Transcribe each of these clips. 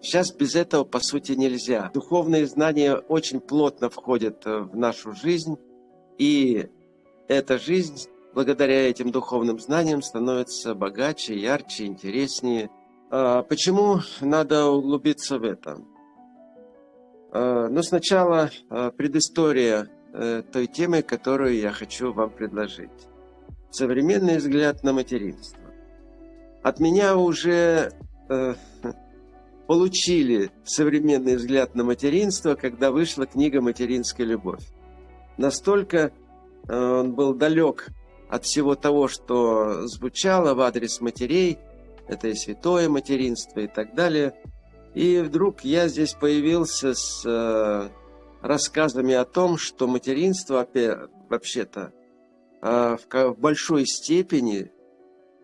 Сейчас без этого, по сути, нельзя. Духовные знания очень плотно входят э, в нашу жизнь, и эта жизнь, благодаря этим духовным знаниям, становится богаче, ярче, интереснее. А почему надо углубиться в это? А, Но ну, сначала а, предыстория э, той темы, которую я хочу вам предложить. Современный взгляд на материнство. От меня уже э, получили современный взгляд на материнство, когда вышла книга «Материнская любовь». Настолько э, он был далек от всего того, что звучало в адрес матерей, это и святое материнство и так далее. И вдруг я здесь появился с э, рассказами о том, что материнство вообще-то э, в большой степени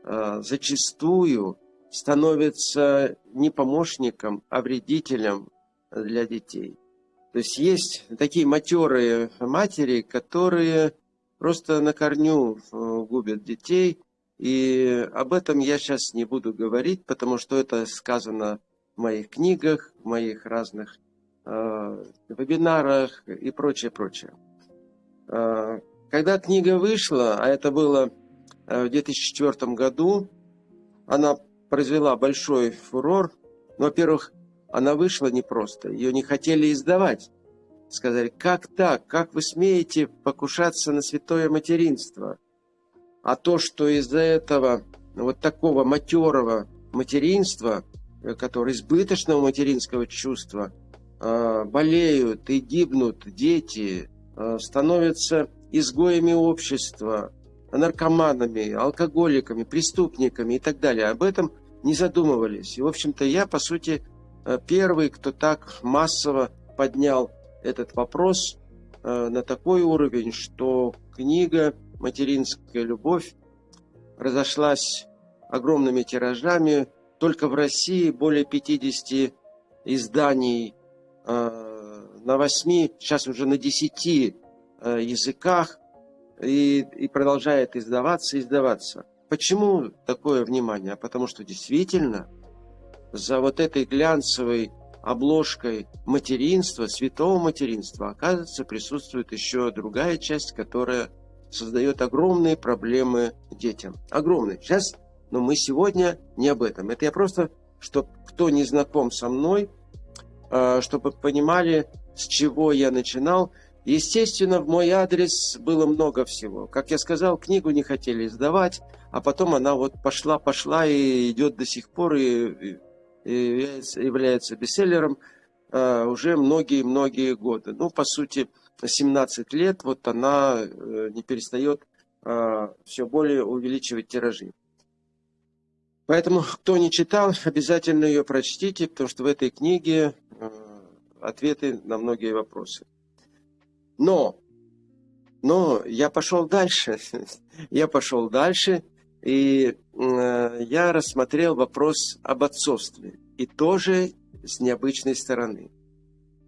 зачастую становится не помощником, а вредителем для детей. То есть есть такие матерые матери, которые просто на корню э, губят детей. И об этом я сейчас не буду говорить, потому что это сказано в моих книгах, в моих разных э, вебинарах и прочее, прочее. Э, когда книга вышла, а это было э, в 2004 году, она произвела большой фурор. Ну, во-первых, она вышла непросто, ее не хотели издавать. Сказали, как так, как вы смеете покушаться на святое материнство? А то, что из-за этого вот такого матерого материнства, э, которое избыточного материнского чувства, э, болеют и гибнут дети, э, становятся изгоями общества, наркоманами, алкоголиками, преступниками и так далее. Об этом не задумывались. И, в общем-то, я, по сути, э, первый, кто так массово поднял этот вопрос э, на такой уровень, что книга «Материнская любовь» разошлась огромными тиражами. Только в России более 50 изданий э, на 8, сейчас уже на 10 языках и, и продолжает издаваться издаваться. Почему такое внимание? Потому что действительно за вот этой глянцевой обложкой материнства, святого материнства, оказывается, присутствует еще другая часть, которая создает огромные проблемы детям. Огромные. Сейчас, но мы сегодня не об этом. Это я просто, чтобы кто не знаком со мной, а, чтобы понимали, с чего я начинал. Естественно, в мой адрес было много всего. Как я сказал, книгу не хотели издавать, а потом она вот пошла, пошла и идет до сих пор и, и является, является бестселлером э, уже многие-многие годы. Ну, по сути, 17 лет вот она э, не перестает э, все более увеличивать тиражи. Поэтому, кто не читал, обязательно ее прочтите, потому что в этой книге э, ответы на многие вопросы. Но, но я пошел дальше. я пошел дальше и э, я рассмотрел вопрос об отцовстве. И тоже с необычной стороны.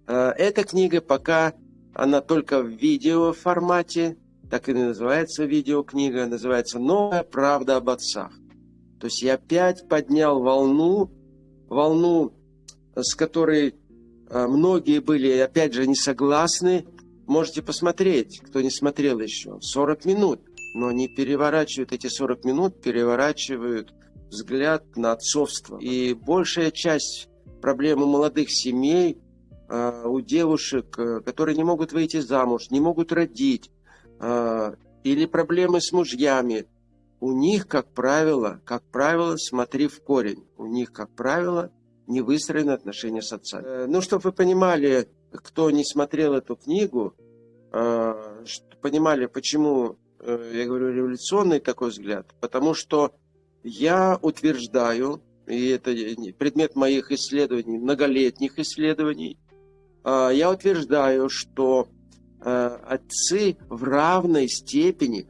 Э, эта книга пока, она только в видео формате, так и называется видеокнига, называется «Новая правда об отцах». То есть я опять поднял волну, волну, с которой э, многие были, опять же, не согласны. Можете посмотреть, кто не смотрел еще. 40 минут но они переворачивают эти 40 минут, переворачивают взгляд на отцовство. И большая часть проблемы молодых семей э, у девушек, э, которые не могут выйти замуж, не могут родить, э, или проблемы с мужьями, у них, как правило, как правило, смотри в корень, у них, как правило, не выстроены отношения с отцами. Э, ну, чтобы вы понимали, кто не смотрел эту книгу, э, понимали, почему Э, я говорю, революционный такой взгляд, потому что я утверждаю, и это предмет моих исследований, многолетних исследований, а, я утверждаю, что э, отцы в равной степени,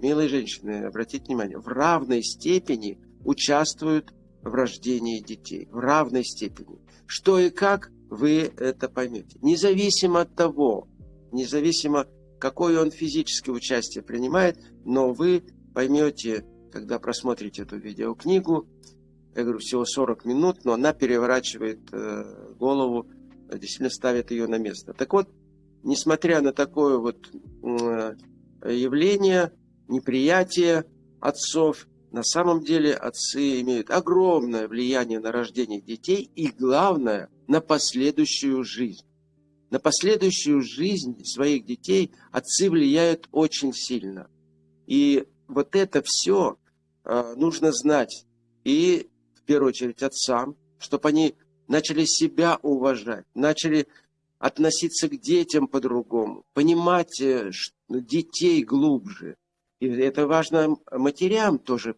милые женщины, обратите внимание, в равной степени участвуют в рождении детей, в равной степени. Что и как, вы это поймете. Независимо от того, независимо какое он физическое участие принимает, но вы поймете, когда просмотрите эту видеокнигу, я говорю, всего 40 минут, но она переворачивает э, голову, действительно ставит ее на место. Так вот, несмотря на такое вот э, явление, неприятие отцов, на самом деле отцы имеют огромное влияние на рождение детей и, главное, на последующую жизнь. На последующую жизнь своих детей отцы влияют очень сильно. И вот это все э, нужно знать. И в первую очередь отцам, чтобы они начали себя уважать, начали относиться к детям по-другому, понимать э, детей глубже. И это важно матерям тоже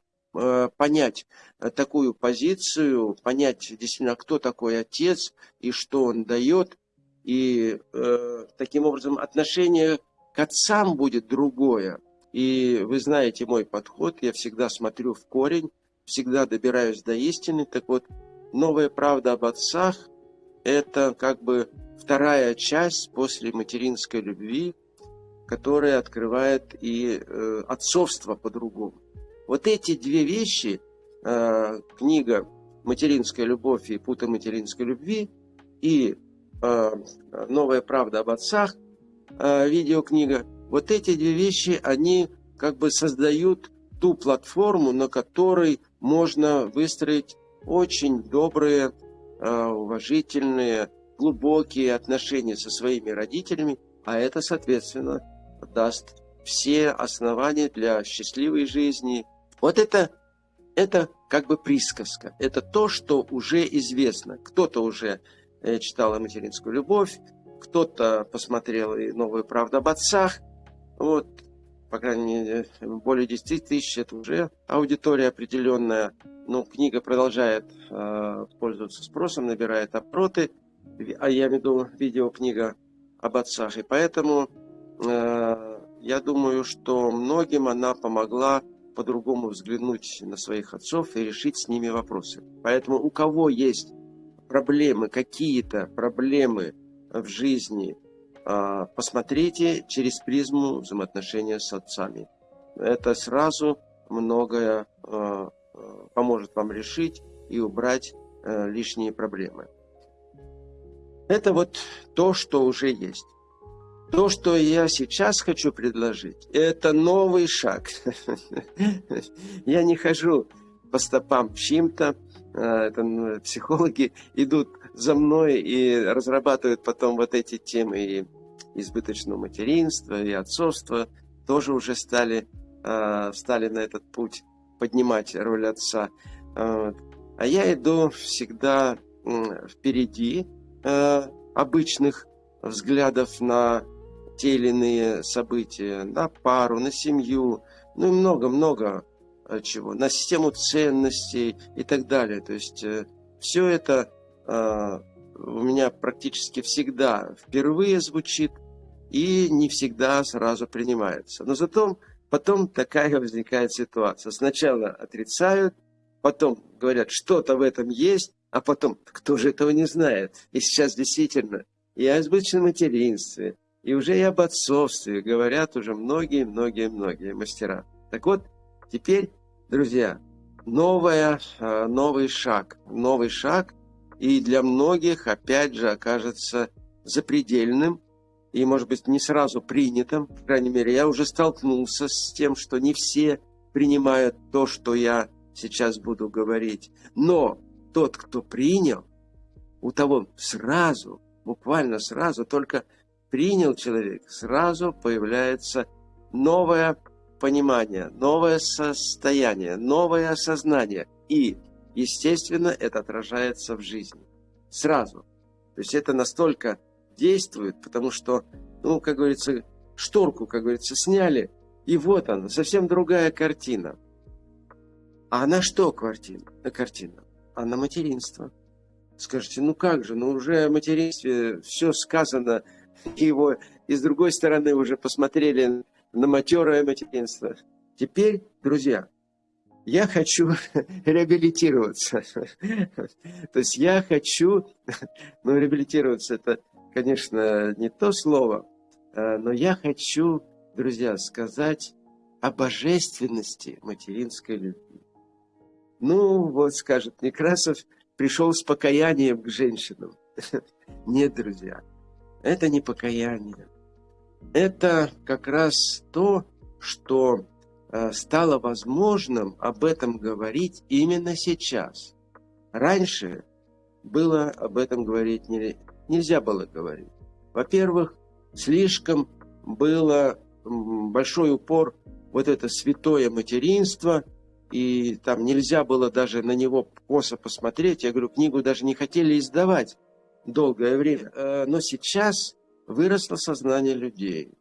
понять э, такую позицию, понять действительно, кто такой отец и что он дает. И э, таким образом отношение к отцам будет другое. И вы знаете мой подход, я всегда смотрю в корень, всегда добираюсь до истины. Так вот, новая правда об отцах – это как бы вторая часть после материнской любви, которая открывает и э, отцовство по-другому. Вот эти две вещи, э, книга «Материнская любовь» и «Путы материнской любви» и э, «Новая правда об отцах», э, видеокнига, вот эти две вещи, они как бы создают ту платформу, на которой можно выстроить очень добрые, э, уважительные, глубокие отношения со своими родителями, а это, соответственно, даст все основания для счастливой жизни. Вот это, это как бы присказка. Это то, что уже известно. Кто-то уже э, читал материнскую любовь, кто-то посмотрел и новую правду об отцах. Вот, по крайней мере, более 10 тысяч, это уже аудитория определенная. Но книга продолжает э, пользоваться спросом, набирает опроты, а я имею в виду видеокнига об отцах. И поэтому Э, я думаю, что многим она помогла по-другому взглянуть на своих отцов и решить с ними вопросы. Поэтому у кого есть проблемы, какие-то проблемы в жизни, э, посмотрите через призму взаимоотношения с отцами. Это сразу многое э, поможет вам решить и убрать лишние проблемы. Это вот то, что уже есть. То, что я сейчас хочу предложить, это новый шаг. Я не хожу по стопам чьим-то, а, это психологи идут за мной и разрабатывают потом вот эти темы и избыточного материнства, и отцовства, тоже уже стали, а, стали на этот путь поднимать роль отца. А, а я иду всегда впереди обычных взглядов на те или иные события, на пару, на семью, ну и много-много э, чего, на систему ценностей и так далее. То есть э, все это э, у меня практически всегда впервые звучит и не всегда сразу принимается. Но зато потом такая возникает ситуация. Сначала отрицают, потом говорят, что-то в этом есть, а потом, кто же этого не знает? И сейчас действительно и о избыточном материнстве, и уже и об отцовстве говорят уже многие-многие-многие мастера. Так вот, теперь, друзья, новая, а, новый шаг. Новый шаг, и для многих, опять же, окажется запредельным, и, может быть, не сразу принятым. По крайней мере, я уже столкнулся с тем, что не все принимают то, что я сейчас буду говорить. Но тот, кто принял, у того сразу, буквально сразу, только принял человек, сразу появляется новое понимание, новое состояние, новое осознание. И, естественно, это отражается в жизни. Сразу. То есть это настолько действует, потому что, ну, как говорится, шторку, как говорится, сняли, и вот она, совсем другая картина. А на что картина? На картина? А на материнство. Скажете, ну как же, ну уже о материнстве все сказано, его и с другой стороны уже посмотрели на матерое материнство. Теперь, друзья, я хочу реабилитироваться. То есть я хочу, ну, реабилитироваться это, конечно, не то слово, а, но я хочу, друзья, сказать о божественности материнской любви. Ну, вот скажет Некрасов, пришел с покаянием к женщинам. Нет, друзья, это не покаяние. Это как раз то, что э, стало возможным об этом говорить именно сейчас. Раньше было об этом говорить не, нельзя было говорить. Во-первых, слишком было большой упор вот это святое материнство, и там нельзя было даже на него косо посмотреть. Я говорю, книгу даже не хотели издавать долгое время. Э, но сейчас выросло сознание людей.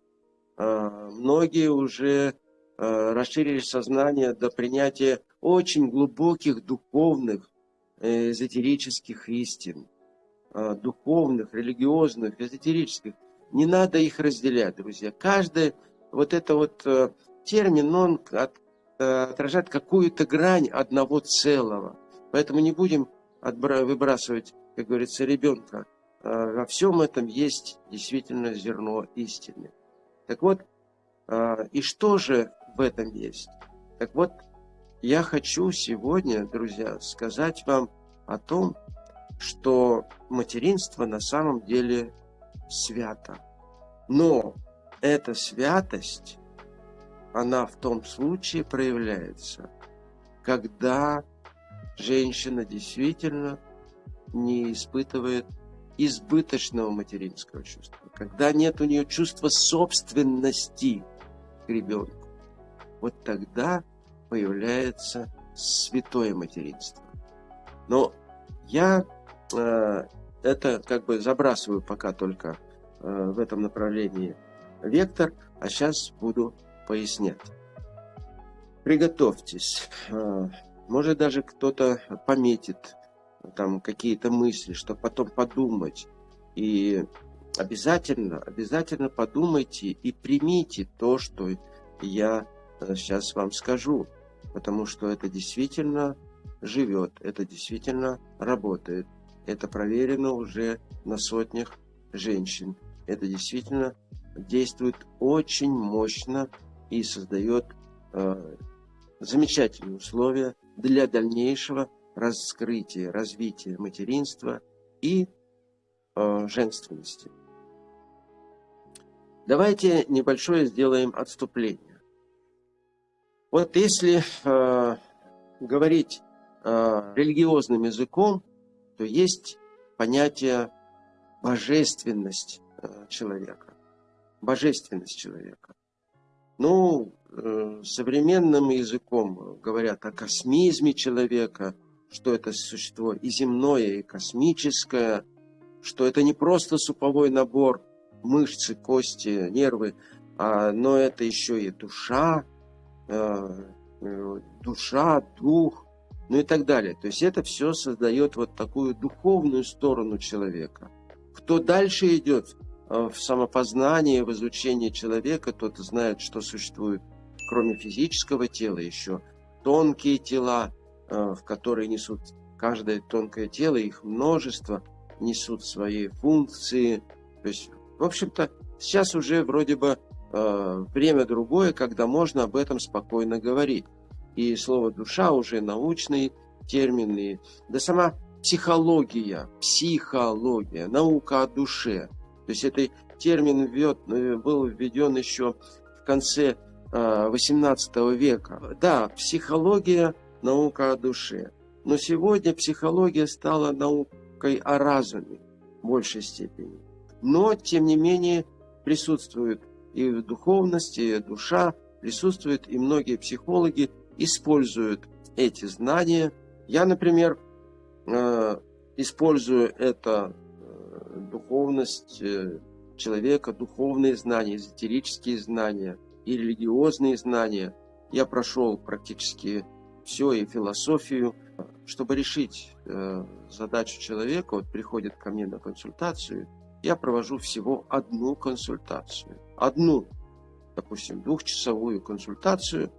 Э, многие уже э, расширили сознание до принятия очень глубоких духовных, эзотерических истин. Духовных, религиозных, эзотерических. Не надо их разделять, друзья. Каждый вот это вот термин, он отражает какую-то грань одного целого. Поэтому не будем выбрасывать как говорится, ребенка, а, во всем этом есть действительно зерно истины. Так вот, а, и что же в этом есть? Так вот, я хочу сегодня, друзья, сказать вам о том, что материнство на самом деле свято. Но эта святость, она в том случае проявляется, когда женщина действительно не испытывает избыточного материнского чувства, когда нет у нее чувства собственности к ребенку, вот тогда появляется святое материнство. Но я э, это как бы забрасываю пока только э, в этом направлении вектор, а сейчас буду пояснять. Приготовьтесь. Э, может даже кто-то пометит там какие-то мысли, чтобы потом подумать. И обязательно, обязательно подумайте и примите то, что я сейчас э, вам скажу. Потому что это действительно живет, это действительно работает. Это проверено уже на сотнях женщин. Это действительно действует очень мощно и создает э, замечательные условия для дальнейшего раскрытия, развития материнства и э, женственности. Давайте небольшое сделаем отступление. Вот если э, говорить э, религиозным языком, то есть понятие божественность э, человека. Божественность человека. Ну, э, современным языком говорят о космизме человека – что это существо и земное, и космическое, что это не просто суповой набор мышцы, кости, нервы, а, но это еще и душа, э, э, душа, дух, ну и так далее. То есть это все создает вот такую духовную сторону человека. Кто дальше идет э, в самопознание, в изучение человека, тот знает, что существует, кроме физического тела, еще тонкие тела, в которые несут каждое тонкое тело, их множество, несут свои функции. То есть, в общем-то, сейчас уже вроде бы э, время другое, когда можно об этом спокойно говорить. И слово «душа» уже научный термин, да сама психология, психология, наука о душе. То есть этот термин введ, э, был введен еще в конце XVIII века. Да, психология наука о душе. Но сегодня психология стала наукой о разуме в большей степени. Но, тем не менее, присутствует и в духовности, и душа, присутствуют и многие психологи используют эти знания. Я, например, э, использую это э, духовность э, человека, духовные знания, эзотерические знания и религиозные знания. Я прошел практически все и философию. Чтобы решить э, задачу человека, вот приходит ко мне на консультацию, я провожу всего одну консультацию. Одну, допустим, двухчасовую консультацию.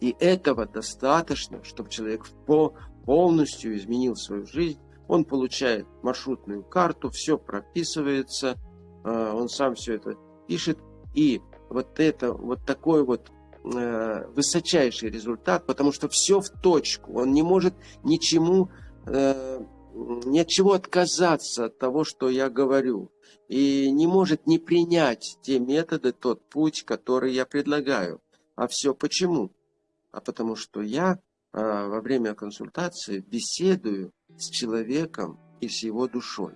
И этого достаточно, чтобы человек по, полностью изменил свою жизнь. Он получает маршрутную карту, все прописывается, э, он сам все это пишет. И вот это, вот такой вот высочайший результат, потому что все в точку. Он не может ничему, э, ни от чего отказаться от того, что я говорю. И не может не принять те методы, тот путь, который я предлагаю. А все почему? А потому что я а, во время консультации беседую с человеком и с его душой.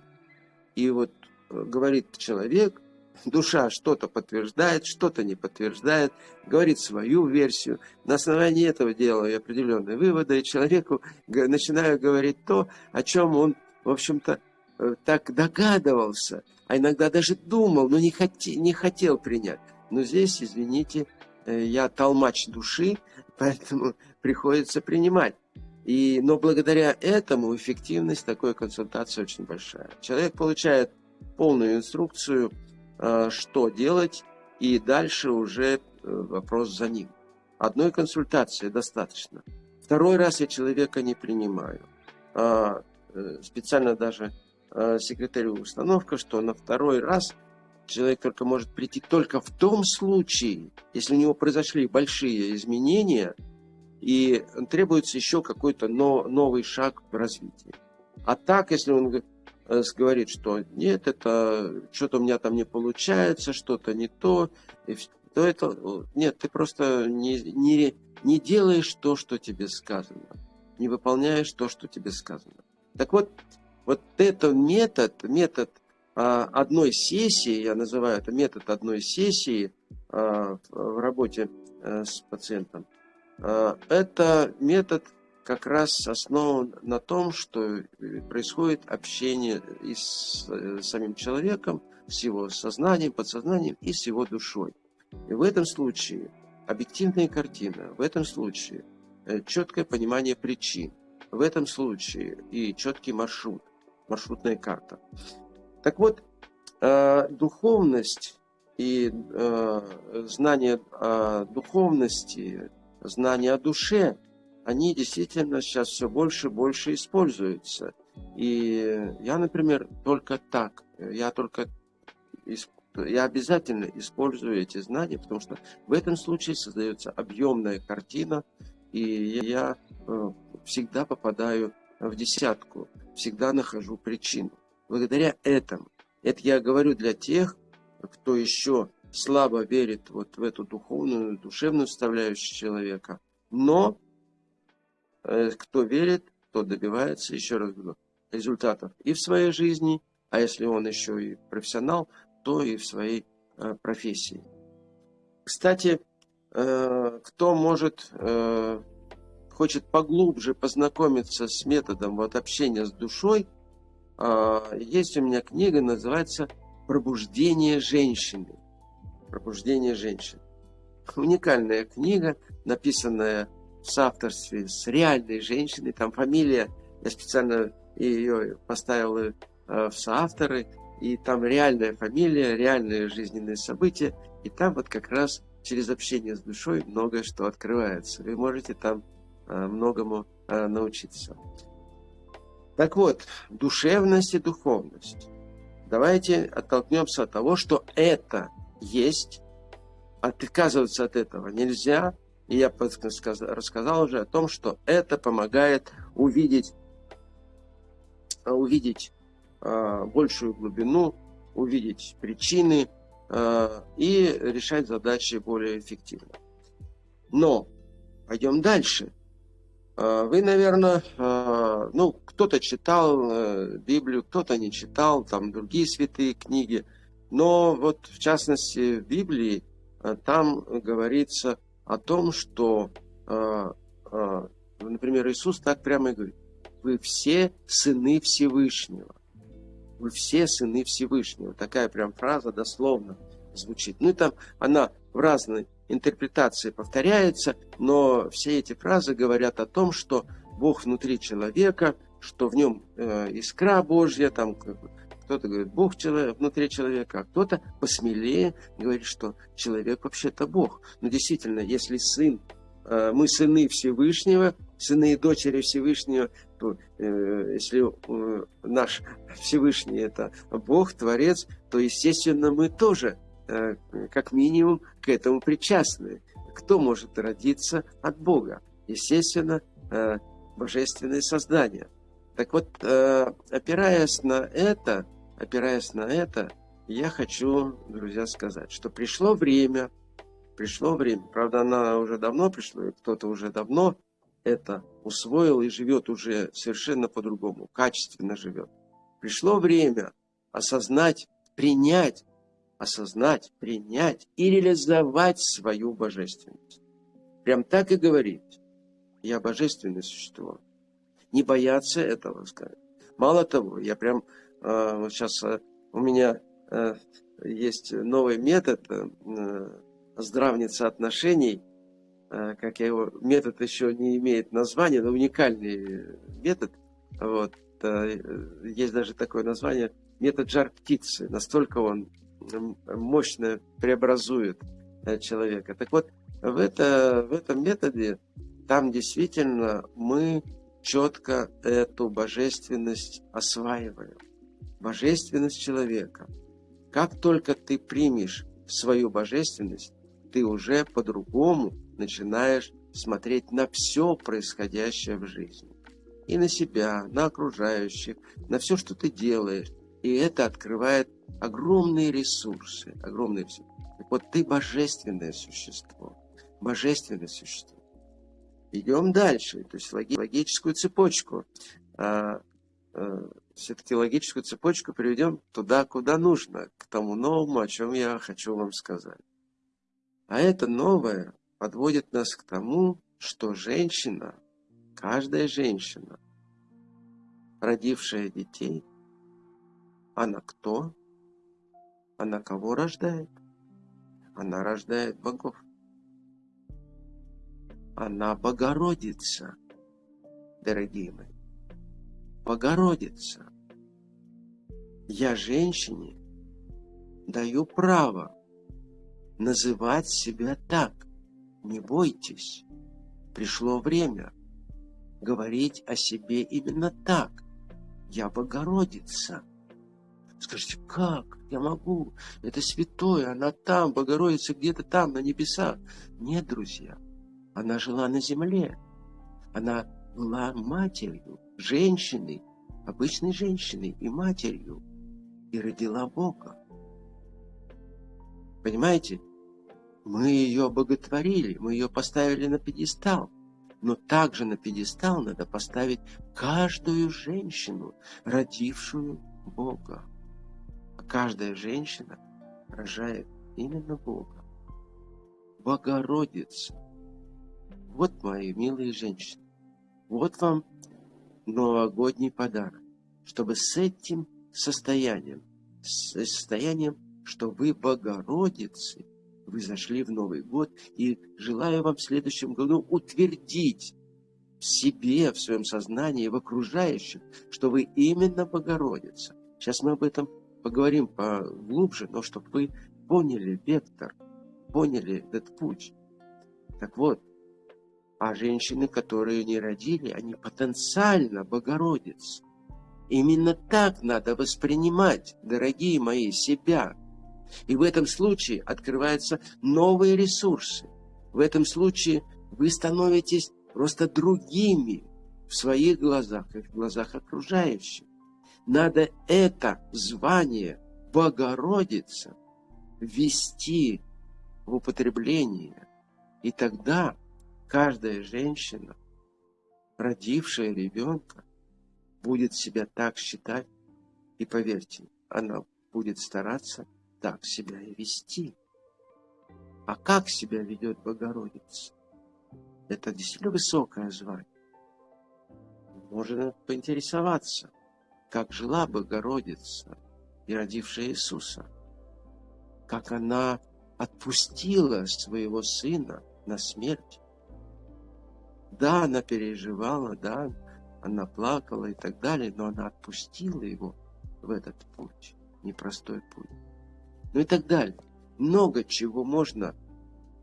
И вот э, говорит человек, душа что-то подтверждает, что-то не подтверждает, говорит свою версию. На основании этого делаю определенные выводы, и человеку начинаю говорить то, о чем он, в общем-то, э, так догадывался, а иногда даже думал, но не, хоте, не хотел принять. Но здесь, извините, э, я толмач души, поэтому приходится принимать. И, но благодаря этому эффективность такой консультации очень большая. Человек получает полную инструкцию, что делать, и дальше уже э, вопрос за ним. Одной консультации достаточно. Второй раз я человека не принимаю. А, э, специально даже секретарю установка, что на второй раз человек только может прийти только в том случае, если у него произошли большие изменения – и требуется еще какой-то новый шаг в развитии. А так, если он э, говорит, что нет, это что-то у меня там не получается, что-то не то, то это нет, ты просто не, не, не делаешь то, что тебе сказано, не выполняешь то, что тебе сказано. Так вот, вот этот метод, метод а, одной сессии, я называю это метод одной сессии а, в работе а, с пациентом, Э, это метод как раз основан на том, что э, происходит общение и с э, самим человеком, с его сознанием, подсознанием и с его душой. И в этом случае объективная картина, в этом случае четкое понимание причин, в этом случае и четкий маршрут, маршрутная карта. Так вот, духовность и знание о духовности – знания о душе, они действительно сейчас все больше и больше используются. И я, например, только так, я только, я обязательно использую эти знания, потому что в этом случае создается объемная картина, и я э, всегда попадаю в десятку, всегда нахожу причину. Благодаря этому, это я говорю для тех, кто еще слабо верит вот в эту духовную, душевную составляющую человека. Но кто верит, тот добивается, еще раз говорю, результатов и в своей жизни, а если он еще и профессионал, то и в своей э, профессии. Кстати, э, кто может, э, хочет поглубже познакомиться с методом вот, общения с душой, э, есть у меня книга, называется «Пробуждение женщины» пробуждение женщин. Уникальная книга, написанная в соавторстве с реальной женщиной. Там фамилия, я специально ее поставил э, в соавторы, и там реальная фамилия, реальные жизненные события, и там вот как раз через общение с душой многое что открывается. Вы можете там э, многому э, научиться. Так вот, душевность и духовность. Давайте оттолкнемся от того, что это есть, отказываться от этого нельзя. И я рассказал уже о том, что это помогает увидеть, увидеть э, большую глубину, увидеть причины э, и решать задачи более эффективно. Но пойдем дальше. Э, вы, наверное, э, ну, кто-то читал э, Библию, кто-то не читал, там другие святые книги – но вот в частности в Библии э, там говорится о том, что, э, э, например, Иисус так прямо и говорит, вы все сыны Всевышнего. Вы все сыны Всевышнего. Такая прям фраза дословно звучит. Ну и там она в разной интерпретации повторяется, но все эти фразы говорят о том, что Бог внутри человека, что в нем искра Божья, там кто-то говорит, Бог человек, внутри человека, а кто-то посмелее говорит, что человек вообще-то Бог. Но действительно, если сын, э, мы сыны Всевышнего, сыны и дочери Всевышнего, то э, если э, наш Всевышний это Бог, Творец, то, естественно, мы тоже, как минимум, к этому причастны. кто может родиться от Бога? Естественно, божественное создание. Так вот, опираясь на это, опираясь на это, я хочу, друзья, сказать, что пришло время, пришло время, правда, она уже давно пришла, и кто-то уже давно это усвоил и живет уже совершенно по-другому, качественно живет. Пришло время осознать, принять, осознать, принять и реализовать свою божественность. Прям так и говорить. Я божественное существо. Не бояться этого сказать. Мало того, я прям вот сейчас э, у меня э, есть новый метод э, здравница отношений – Э, как я его, метод еще не имеет названия, но уникальный метод. Вот. Э, есть даже такое название метод жар птицы. Настолько он мощно преобразует э, человека. Так вот, в, это, в этом методе там действительно мы четко эту божественность осваиваем. Божественность человека. Как только ты примешь свою божественность, ты уже по-другому начинаешь смотреть на все происходящее в жизни. И на себя, на окружающих, на все, что ты делаешь. И это открывает огромные ресурсы, огромные все. Так вот, ты божественное существо. Божественное существо. Идем дальше, то есть логическую цепочку. Все-таки логическую цепочку приведем туда, куда нужно, к тому новому, о чем я хочу вам сказать. А это новое подводит нас к тому, что женщина, каждая женщина, родившая детей, она кто? Она кого рождает? Она рождает богов. Она Богородица, дорогие мои. Богородица. Я женщине даю право называть себя так. Не бойтесь, пришло время говорить о себе именно так. Я Богородица. Скажите, как? Я могу. Это святое, она там, Богородица где-то там, на небесах. Нет, друзья, она жила на земле. Она была матерью, женщиной, обычной женщиной и матерью. И родила Бога. Понимаете? Мы ее боготворили, мы ее поставили на пьедестал. Но также на пьедестал надо поставить каждую женщину, родившую Бога. А каждая женщина рожает именно Бога. Богородица. Вот мои милые женщины. Вот вам новогодний подарок, чтобы с этим состоянием, с состоянием, что вы Богородицы, вы зашли в Новый год, и желаю вам в следующем году утвердить в себе, в своем сознании, в окружающих, что вы именно Богородица. Сейчас мы об этом поговорим поглубже, но чтобы вы поняли вектор, поняли этот путь. Так вот, а женщины, которые не родили, они потенциально Богородицы. Именно так надо воспринимать, дорогие мои, себя – и в этом случае открываются новые ресурсы. В этом случае вы становитесь просто другими в своих глазах и в глазах окружающих. Надо это звание Богородица ввести в употребление. И тогда каждая женщина, родившая ребенка, будет себя так считать, и поверьте, она будет стараться так себя и вести. А как себя ведет Богородица? Это действительно высокое звание. Можно поинтересоваться, как жила Богородица и родившая Иисуса. Как она отпустила своего сына на смерть. Да, она переживала, да, она плакала и так далее, но она отпустила его в этот путь, непростой путь ну и так далее. Много чего можно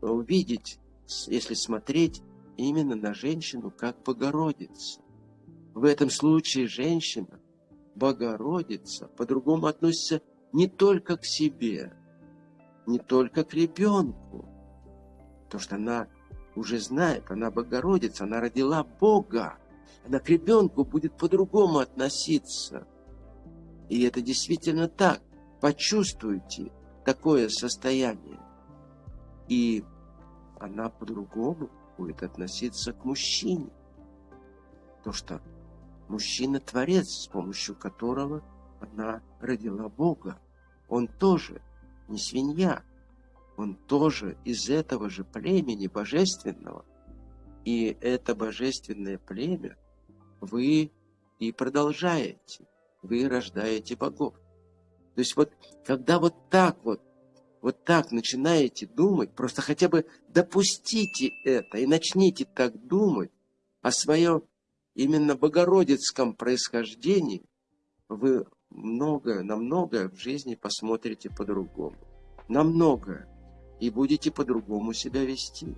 увидеть, если смотреть именно на женщину как Богородица. В этом случае женщина, Богородица, по-другому относится не только к себе, не только к ребенку, Потому что она уже знает, она Богородица, она родила Бога. Она к ребенку будет по-другому относиться. И это действительно так. Почувствуйте такое состояние. И она по-другому будет относиться к мужчине. То, что мужчина – творец, с помощью которого она родила Бога. Он тоже не свинья, он тоже из этого же племени божественного. И это божественное племя вы и продолжаете, вы рождаете богов. То есть вот, когда вот так вот, вот так начинаете думать, просто хотя бы допустите это и начните так думать о своем именно богородицком происхождении, вы многое, на многое в жизни посмотрите по-другому. На многое. И будете по-другому себя вести.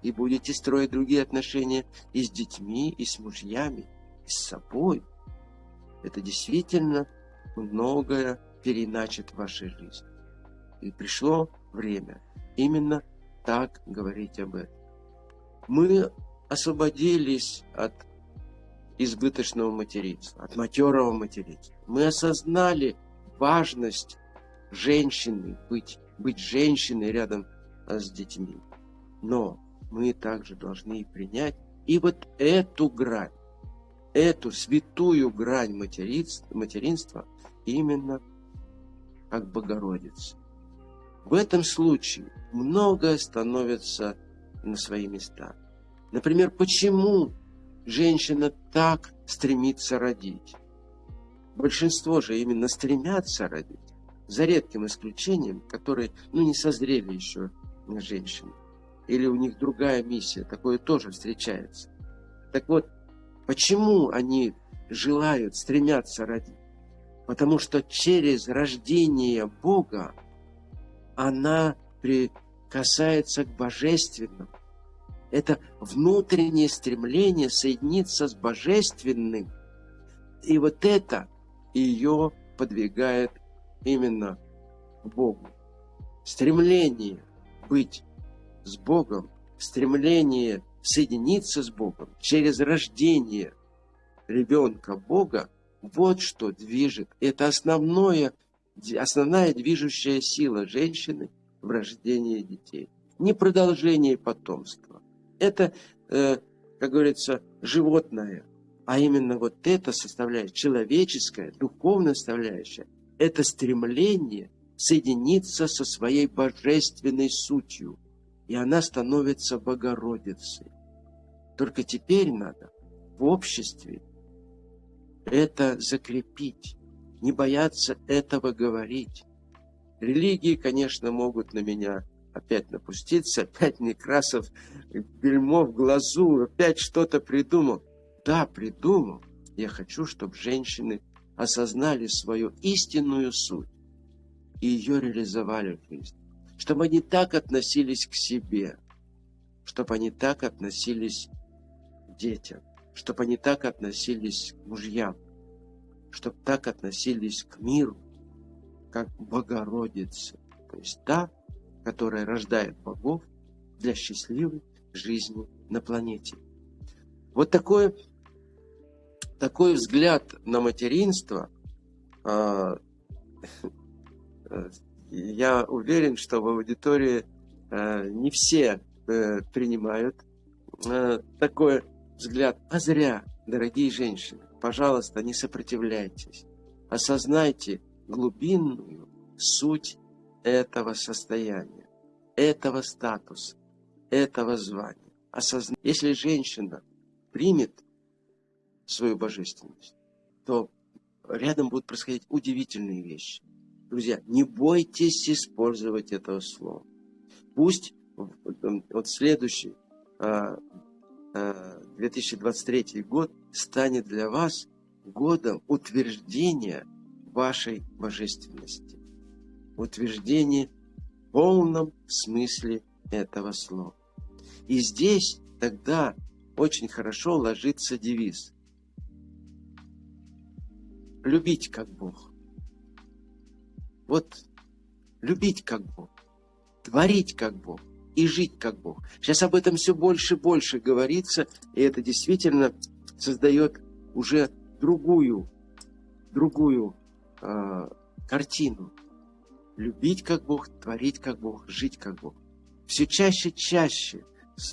И будете строить другие отношения и с детьми, и с мужьями, и с собой. Это действительно многое переначит в вашей жизни. И пришло время именно так говорить об этом. Мы освободились от избыточного материнства, от матерого материнства. Мы осознали важность женщины, быть, быть женщиной рядом а, с детьми. Но мы также должны принять и вот эту грань, эту святую грань материнства, материнства именно как Богородица. В этом случае многое становится на свои места. Например, почему женщина так стремится родить. Большинство же именно стремятся родить, за редким исключением, которые ну, не созрели еще женщины. Или у них другая миссия, такое тоже встречается. Так вот, почему они желают, стремятся родить? Потому что через рождение Бога она прикасается к божественному, это внутреннее стремление соединиться с Божественным. И вот это ее подвигает именно к Богу. Стремление быть с Богом, стремление соединиться с Богом через рождение ребенка Бога, вот что движет. Это основное, основная движущая сила женщины в рождении детей. Не продолжение потомства, это, э, как говорится, животное, а именно вот эта составляющая, человеческая, духовная составляющая, это стремление соединиться со своей божественной сутью, и она становится Богородицей. Только теперь надо в обществе это закрепить, не бояться этого говорить. Религии, конечно, могут на меня опять напуститься, опять Некрасов, бельмо в глазу, опять что-то придумал. Да, придумал. Я хочу, чтобы женщины осознали свою истинную суть и ее реализовали в жизни. Чтобы они так относились к себе, чтобы они так относились к детям, чтобы они так относились к мужьям, чтобы так относились к миру, как к Богородице. То есть та, которая рождает богов для счастливой жизни на планете. Вот такой, такой взгляд на материнство, а, я уверен, что в аудитории а, не все э, принимают такой взгляд. А зря, дорогие женщины, пожалуйста, не сопротивляйтесь. Осознайте глубинную суть этого состояния, этого статуса, этого звания. Осозна... Если женщина примет свою божественность, то рядом будут происходить удивительные вещи. Друзья, не бойтесь использовать этого слова. Пусть вот следующий 2023 а, а, год станет для вас годом утверждения вашей божественности утверждение в полном смысле этого слова. И здесь тогда очень хорошо ложится девиз. Любить как Бог. Вот любить как Бог, творить как Бог, и жить как Бог. Сейчас об этом все больше и больше говорится, и это действительно создает уже другую, другую э, картину. Любить как Бог, творить как Бог, жить как Бог. Все чаще и чаще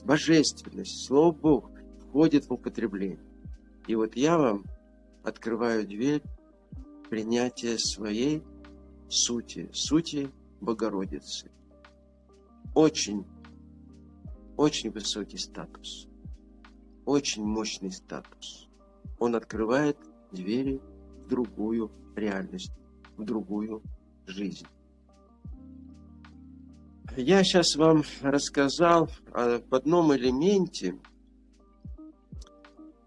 божественность, Слово Бог входит в употребление. И вот я вам открываю дверь принятия своей сути, сути Богородицы. Очень, очень высокий статус, очень мощный статус. Он открывает двери в другую реальность, в другую жизнь. Я сейчас вам рассказал об одном элементе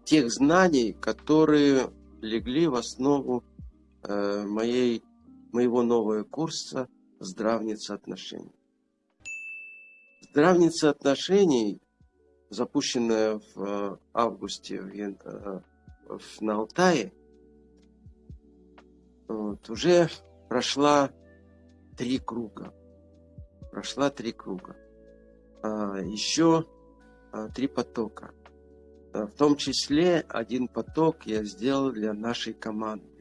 тех знаний, которые легли в основу моей, моего нового курса «Здравница отношений». Здравница отношений, запущенная в э, августе в, э, в, на Алтае, вот, уже прошла три круга. Прошла три круга. А, еще а, три потока. В том числе один поток я сделал для нашей команды.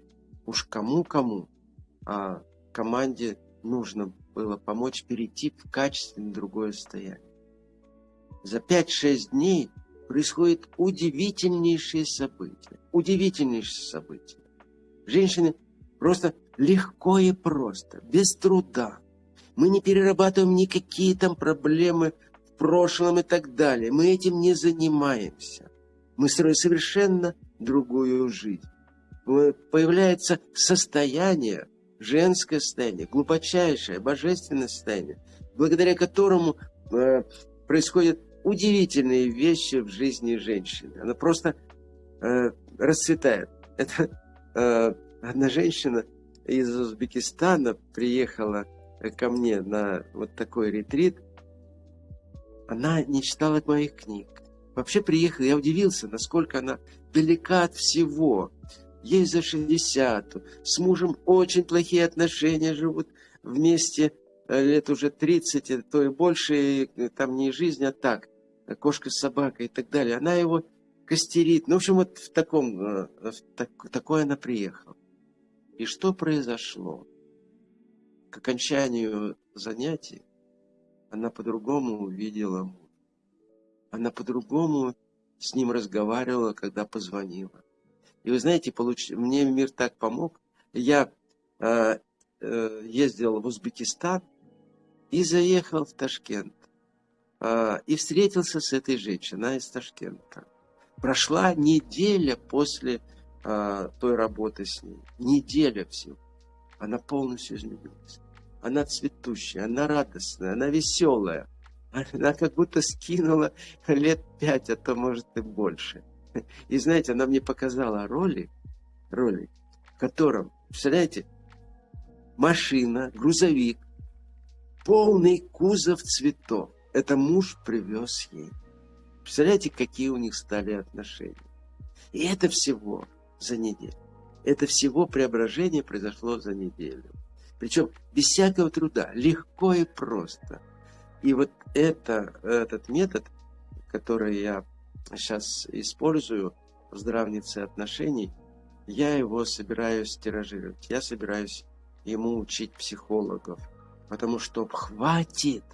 Уж кому-кому, а команде нужно было помочь перейти в качественно другое состояние. За 5-6 дней происходит удивительнейшие события. Удивительнейшие события. Женщины просто легко и просто, без труда. Мы не перерабатываем никакие там проблемы в прошлом и так далее. Мы этим не занимаемся. Мы строим совершенно другую жизнь. Появляется состояние, женское состояние, глубочайшее, божественное состояние, благодаря которому э, происходят удивительные вещи в жизни женщины. Она просто э, расцветает. Это э, одна женщина из Узбекистана приехала ко мне на вот такой ретрит. Она не читала моих книг. Вообще приехала, я удивился, насколько она далека от всего. Ей за 60, с мужем очень плохие отношения, живут вместе э, лет уже 30, э, то и больше, и э, там не жизнь, а так, кошка с собакой и так далее. Она его костерит. Ну, в общем, вот в таком, в так, такое она приехала. И что произошло? К окончанию занятий она по-другому увидела мужа. Она по-другому с ним разговаривала, когда позвонила. И вы знаете, получ... мне мир так помог. Я э, э, ездил в Узбекистан и заехал в Ташкент. Э, и встретился с этой женщиной, из Ташкента. Прошла неделя после э, той работы с ней. Неделя всего. Она полностью изменилась. Она цветущая, она радостная, она веселая. Она как будто скинула лет пять, а то, может, и больше. И знаете, она мне показала роли, роли, в котором, представляете, машина, грузовик, полный кузов цветов. Это муж привез ей. Представляете, какие у них стали отношения. И это всего за неделю. Это всего преображение произошло за неделю. Причем без всякого труда, легко и просто. И вот это, этот метод, который я сейчас использую в здравнице отношений, я его собираюсь тиражировать. Я собираюсь ему учить психологов. Потому что хватит,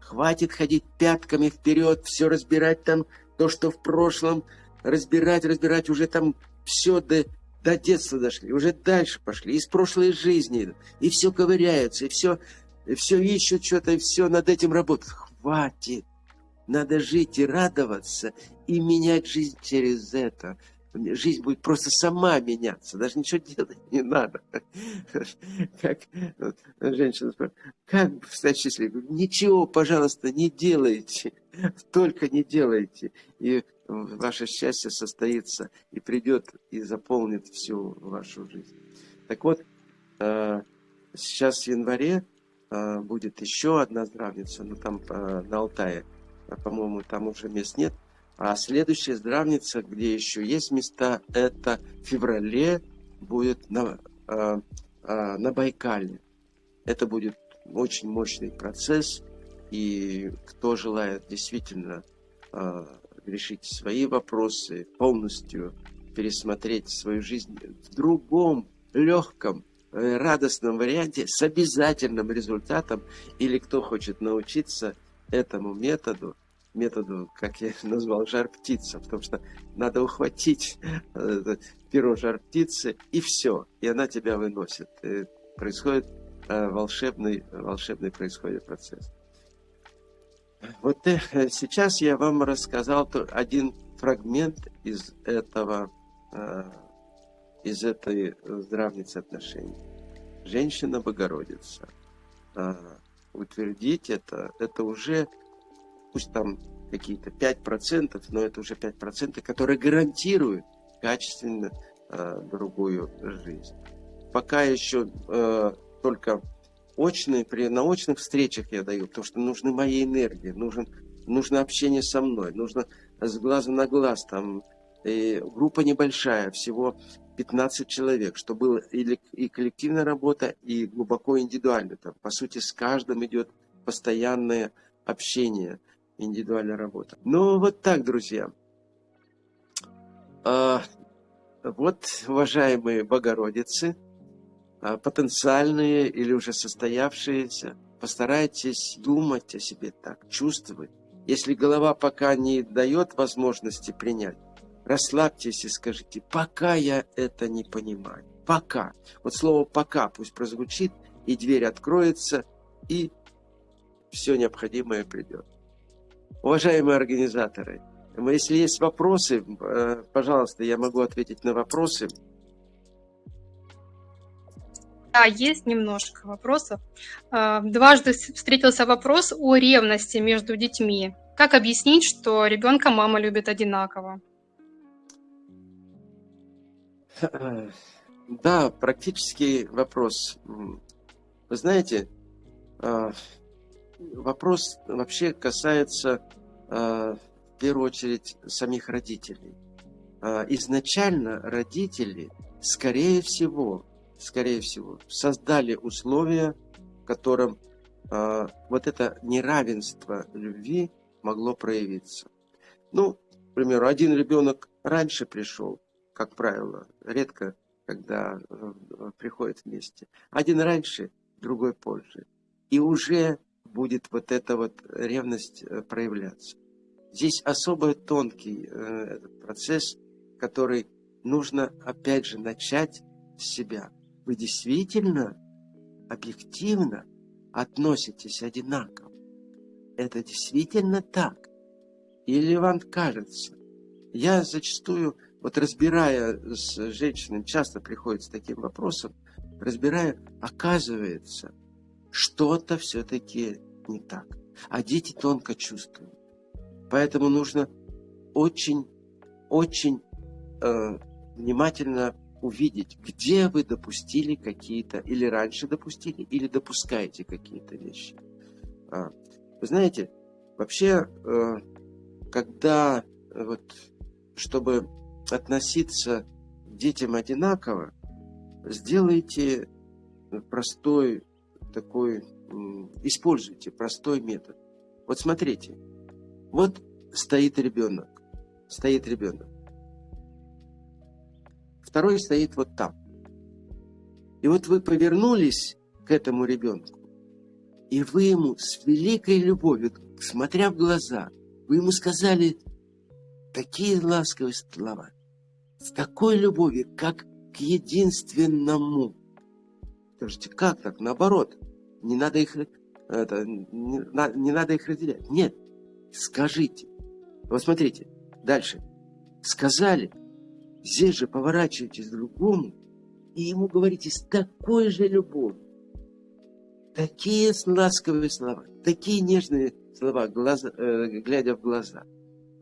хватит ходить пятками вперед, все разбирать там, то, что в прошлом, разбирать, разбирать, уже там все до, до детства дошли, уже дальше пошли, из прошлой жизни, и все ковыряются, и все, и все ищут что-то, и все над этим работают. Хватит. Надо жить и радоваться, и менять жизнь через это. Жизнь будет просто сама меняться, даже ничего делать не надо. Как вот, женщина спрашивает, как стать счастливым? Ничего, пожалуйста, не делайте, только не делайте. И ваше счастье состоится и придет и заполнит всю вашу жизнь. Так вот, э, сейчас в январе э, будет еще одна здравница, ну там э, на Алтае, по-моему, там уже мест нет. А следующая здравница, где еще есть места, это в феврале будет на, на Байкале. Это будет очень мощный процесс. и кто желает действительно э, решить свои вопросы, полностью пересмотреть свою жизнь в другом, легком, э, радостном варианте с обязательным результатом, или кто хочет научиться этому методу, методу, как я назвал, жар птица, потому что надо ухватить э, перо жар птицы, и все, и она тебя выносит. И происходит э, волшебный, волшебный происходит процесс. Вот э, сейчас я вам рассказал один фрагмент из этого, из этой здравницы отношений. Женщина-богородица. Утвердить это, это уже пусть там какие-то 5%, но это уже 5%, которые гарантируют качественно э, другую жизнь. Пока еще э, только очные, при научных встречах я даю, потому что нужны мои энергии, нужен, нужно общение со мной, нужно с глаза на глаз, там, и группа небольшая, всего 15 человек, что было и, и коллективная работа, и глубоко индивидуально. Там, по сути, с каждым идет постоянное общение – индивидуальная работа. Ну, вот так, друзья. А, вот, уважаемые Богородицы, а, потенциальные или уже состоявшиеся, постарайтесь думать о себе так, чувствовать. Если голова пока не дает возможности принять, расслабьтесь и скажите, пока я это не понимаю. Пока. Вот слово «пока» пусть прозвучит, и дверь откроется, и все необходимое придет. Уважаемые организаторы, если есть вопросы, э, пожалуйста, я могу ответить на вопросы. Да, есть немножко вопросов. Э, дважды встретился вопрос о ревности между детьми. Как объяснить, что ребенка мама любит одинаково? Да, практический вопрос. Вы знаете, э, вопрос вообще касается э, в первую очередь самих родителей. Э, изначально родители, скорее всего, скорее всего, создали условия, в котором э, вот это неравенство любви могло проявиться. Ну, к примеру, один ребенок раньше пришел, как правило, редко, когда приходит вместе. Один раньше, другой позже. И уже будет вот эта вот ревность э, проявляться. Здесь особо тонкий э, процесс, который нужно опять же начать с себя. Вы действительно объективно относитесь одинаково. Это действительно так? Или вам кажется? Я зачастую, вот разбирая с женщинами, часто приходит с таким вопросом, разбирая, оказывается – что-то все-таки не так. А дети тонко чувствуют. Поэтому нужно очень, очень э, внимательно увидеть, где вы допустили какие-то, или раньше допустили, или допускаете какие-то вещи. А, вы знаете, вообще, э, когда, вот, чтобы относиться к детям одинаково, сделайте простой такой, используйте простой метод. Вот смотрите, вот стоит ребенок, стоит ребенок. Второй стоит вот там. И вот вы повернулись к этому ребенку, и вы ему с великой любовью, смотря в глаза, вы ему сказали такие ласковые слова, с такой любовью, как к единственному. Скажите, как так? Наоборот не надо их, это, не, не надо их разделять. Нет, скажите. Вот смотрите, дальше. Сказали, здесь же поворачивайтесь к другому, и ему говорите с такой же любовью. Такие ласковые слова, такие нежные слова, глаза, э, глядя в глаза.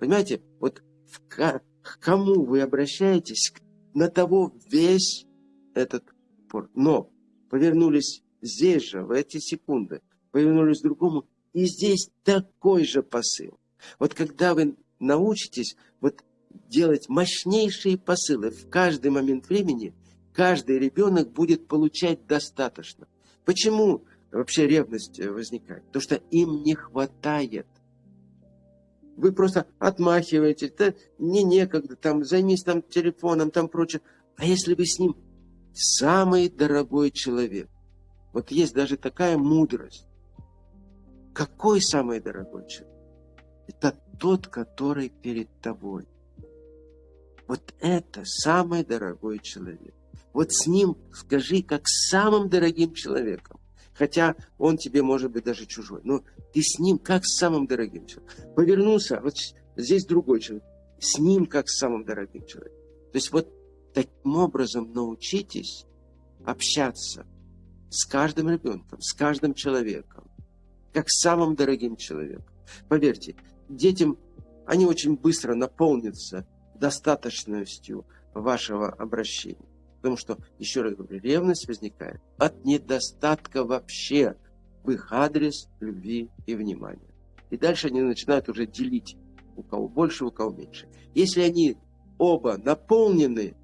Понимаете, вот в, к кому вы обращаетесь, на того весь этот пор. Но повернулись здесь же, в эти секунды, повернулись к другому, и здесь такой же посыл. Вот когда вы научитесь вот делать мощнейшие посылы в каждый момент времени, каждый ребенок будет получать достаточно. Почему вообще ревность э, возникает? Потому что им не хватает. Вы просто отмахиваетесь, да, мне некогда, там, займись там телефоном, там прочее. А если вы с ним самый дорогой человек, вот есть даже такая мудрость. Какой самый дорогой человек? Это тот, который перед тобой. Вот это самый дорогой человек. Вот с ним скажи, как с самым дорогим человеком. Хотя он тебе может быть даже чужой. Но ты с ним как с самым дорогим человеком. Повернулся, вот здесь другой человек. С ним как с самым дорогим человеком. То есть вот таким образом научитесь общаться с каждым ребенком, с каждым человеком, как с самым дорогим человеком. Поверьте, детям они очень быстро наполнятся достаточностью вашего обращения. Потому что, еще раз говорю, ревность возникает от недостатка вообще в их адрес любви и внимания. И дальше они начинают уже делить, у кого больше, у кого меньше. Если они оба наполнены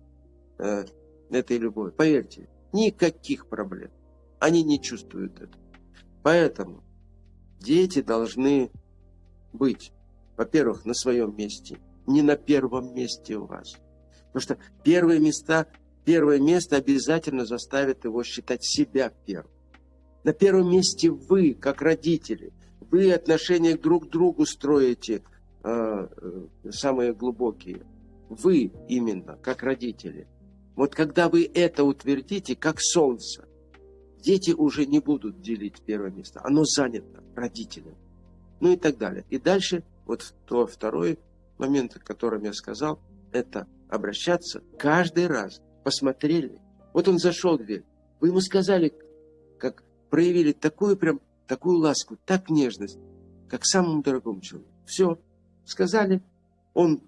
э, этой любовью, поверьте, никаких проблем. Они не чувствуют это. Поэтому дети должны быть, во-первых, на своем месте, не на первом месте у вас. Потому что первые места первое место обязательно заставит его считать себя первым. На первом месте вы, как родители. Вы отношения друг к другу строите э, э, самые глубокие. Вы именно, как родители. Вот когда вы это утвердите, как солнце, дети уже не будут делить первое место. Оно занято родителям. Ну и так далее. И дальше, вот то второй момент, о котором я сказал, это обращаться каждый раз посмотрели. Вот он зашел в дверь. Вы ему сказали, как проявили такую прям, такую ласку, так нежность, как самому дорогому человеку. Все, сказали, он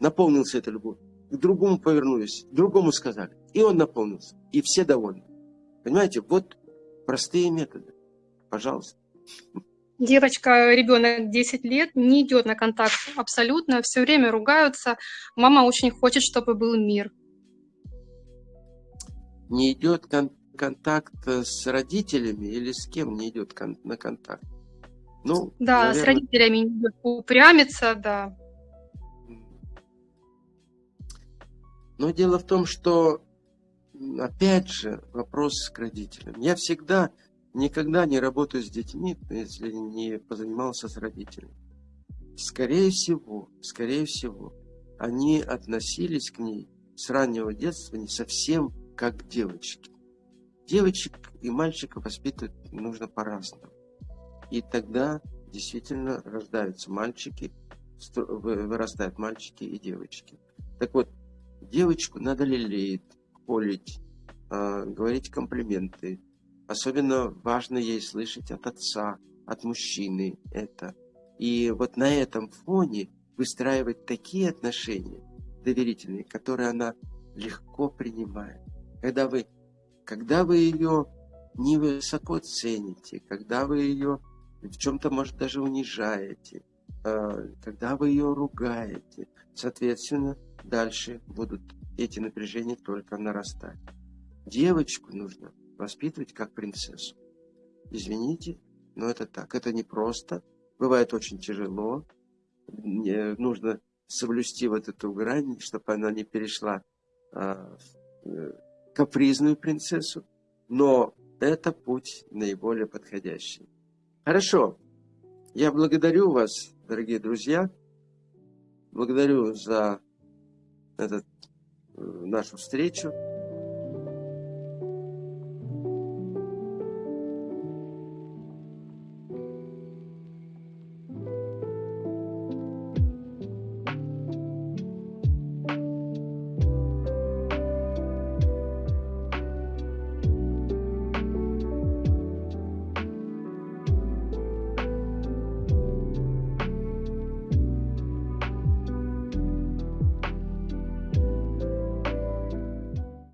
наполнился этой любовью. К другому повернулись, другому сказали. И он наполнился. И все довольны. Понимаете, вот простые методы. Пожалуйста. Девочка, ребенок 10 лет, не идет на контакт абсолютно, все время ругаются. Мама очень хочет, чтобы был мир не идет кон контакт с родителями или с кем не идет кон на контакт? Ну, да, наверное... с родителями не идет упрямиться, да. Но дело в том, что, опять же, вопрос к родителям. Я всегда, никогда не работаю с детьми, если не позанимался с родителями. Скорее всего, скорее всего, они относились к ней с раннего детства не совсем как девочки. Девочек и мальчиков воспитывать нужно по-разному. И тогда действительно рождаются мальчики, вырастают мальчики и девочки. Так вот, девочку надо лелеять, холить, а, говорить комплименты. Особенно важно ей слышать от отца, от мужчины это. И вот на этом фоне выстраивать такие отношения доверительные, которые она легко принимает когда вы, когда вы ее невысоко цените, когда вы ее в чем-то, может, даже унижаете, а, когда вы ее ругаете, соответственно, дальше будут эти напряжения только нарастать. Девочку нужно воспитывать как принцессу. Извините, но это так. Это непросто. Бывает очень тяжело. Нужно соблюсти вот эту грань, чтобы она не перешла а, э, капризную принцессу, но это путь наиболее подходящий. Хорошо. Я благодарю вас, дорогие друзья. Благодарю за этот, э, нашу встречу.